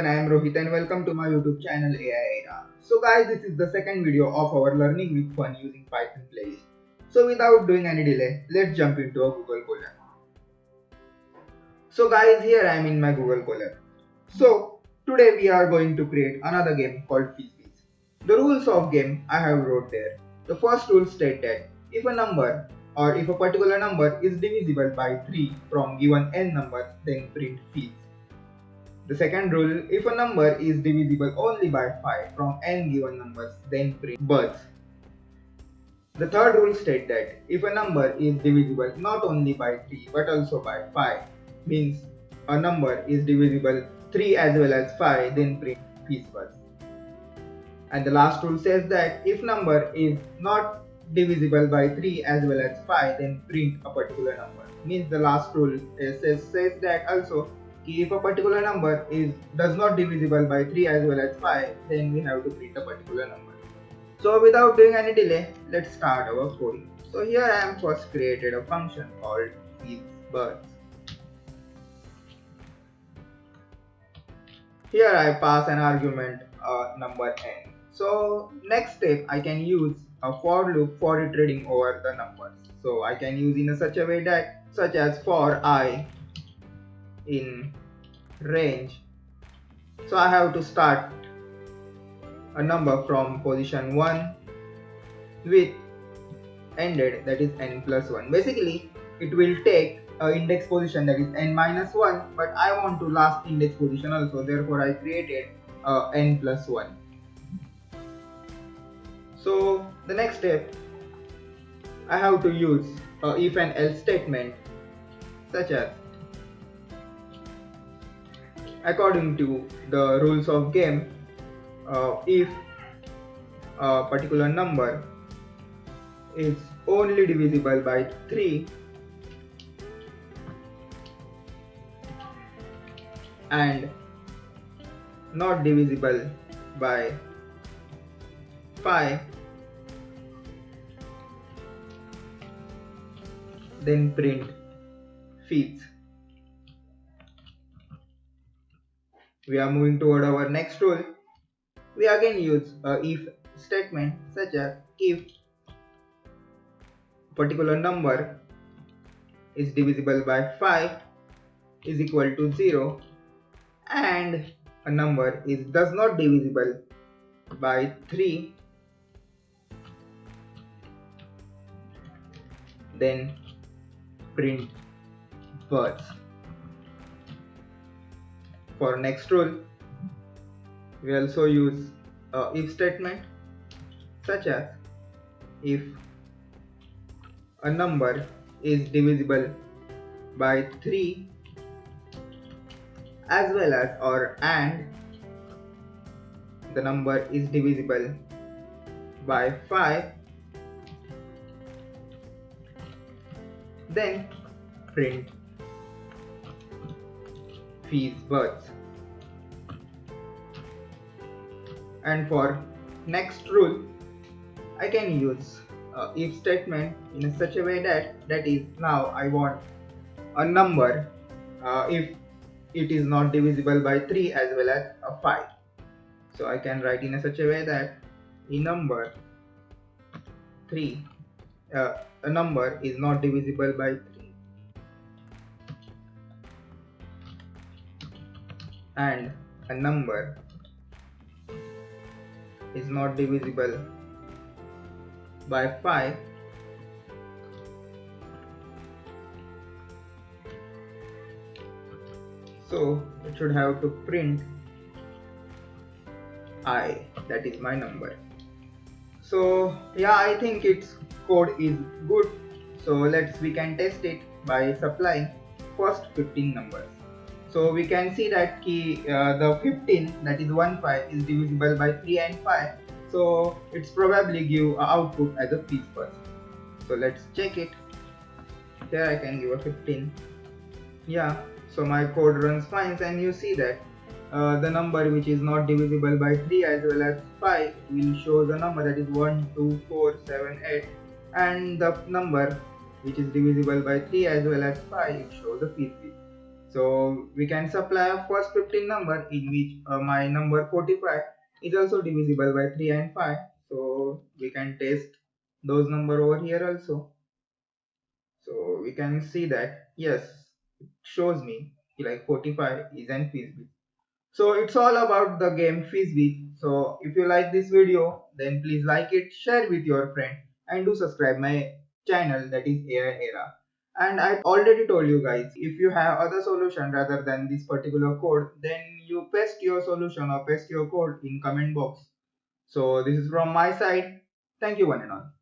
everyone, I am Rohit and welcome to my YouTube channel AI Era. So guys, this is the second video of our Learning with Fun using Python playlist. So without doing any delay, let's jump into a Google Colab. So guys, here I am in my Google Colab. So today we are going to create another game called Fizz The rules of game I have wrote there. The first rule states that if a number or if a particular number is divisible by 3 from given n numbers, then print Fizz. The second rule, if a number is divisible only by 5 from n given numbers, then print buzz. The third rule states that if a number is divisible not only by 3 but also by 5, means a number is divisible 3 as well as 5, then print buzz. And the last rule says that if number is not divisible by 3 as well as 5, then print a particular number. Means the last rule uh, says, says that also if a particular number is does not divisible by 3 as well as 5 then we have to print a particular number. So without doing any delay let's start our coding. So here i am first created a function called birds here i pass an argument uh, number n. So next step i can use a for loop for iterating over the numbers. So i can use in a such a way that such as for i in range. So I have to start a number from position 1 with ended that is n plus 1 basically it will take a index position that is n minus 1 but I want to last index position also. Therefore I created uh, n plus 1 so the next step I have to use a if and else statement such as according to the rules of game uh, if a particular number is only divisible by 3 and not divisible by 5 then print Fizz we are moving toward our next rule. We again use a if statement such as if particular number is divisible by 5 is equal to 0 and a number is does not divisible by 3 then print buzz for next rule we also use a if statement such as if a number is divisible by 3 as well as or and the number is divisible by 5 then print Buzz and for next rule I can use if statement in such a way that that is now I want a number uh, if it is not divisible by 3 as well as a 5 so I can write in a such a way that a number 3 uh, a number is not divisible by and a number is not divisible by 5 so it should have to print i that is my number. So yeah i think its code is good. So let's we can test it by supplying first 15 numbers so we can see that key uh, the 15 that is 1 5 is divisible by 3 and 5. So it's probably give output as a piece first. So let's check it. Here I can give a 15. Yeah, so my code runs fine and you see that uh, the number which is not divisible by 3 as well as 5 will show the number that is 1, 2, 4, 7, 8 and the number which is divisible by 3 as well as 5 shows the piece So we can supply a first 15 number in which uh, my number 45 is also divisible by 3 and 5. So we can test those number over here also. So we can see that yes, it shows me like 45 is an FizzBuzz. So it's all about the game FizzBuzz. So if you like this video, then please like it, share with your friend and do subscribe my channel that is AI Era. And I already told you guys, if you have other solution rather than this particular code, then you paste your solution or paste your code in comment box. So this is from my side. Thank you one and all.